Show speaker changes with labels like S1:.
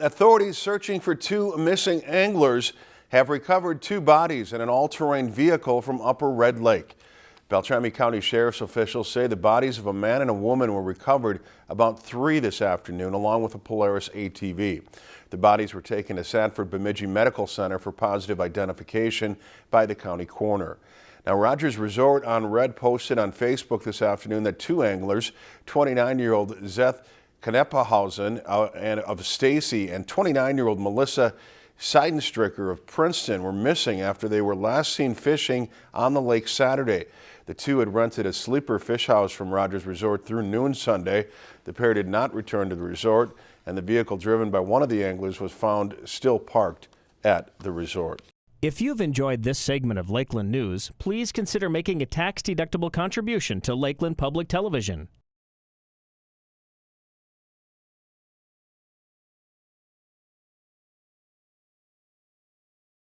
S1: Authorities searching for two missing anglers have recovered two bodies in an all-terrain vehicle from Upper Red Lake. Beltrami County Sheriff's officials say the bodies of a man and a woman were recovered about 3 this afternoon along with a Polaris ATV. The bodies were taken to Sanford Bemidji Medical Center for positive identification by the county coroner. Now, Rogers Resort on Red posted on Facebook this afternoon that two anglers, 29-year-old Zeth Knepphausen uh, and of Stacy and 29-year-old Melissa Seidenstricker of Princeton were missing after they were last seen fishing on the lake Saturday. The two had rented a sleeper fish house from Rogers Resort through noon Sunday. The pair did not return to the resort, and the vehicle driven by one of the anglers was found still parked at the resort.
S2: If you've enjoyed this segment of Lakeland News, please consider making a tax-deductible contribution to Lakeland Public Television.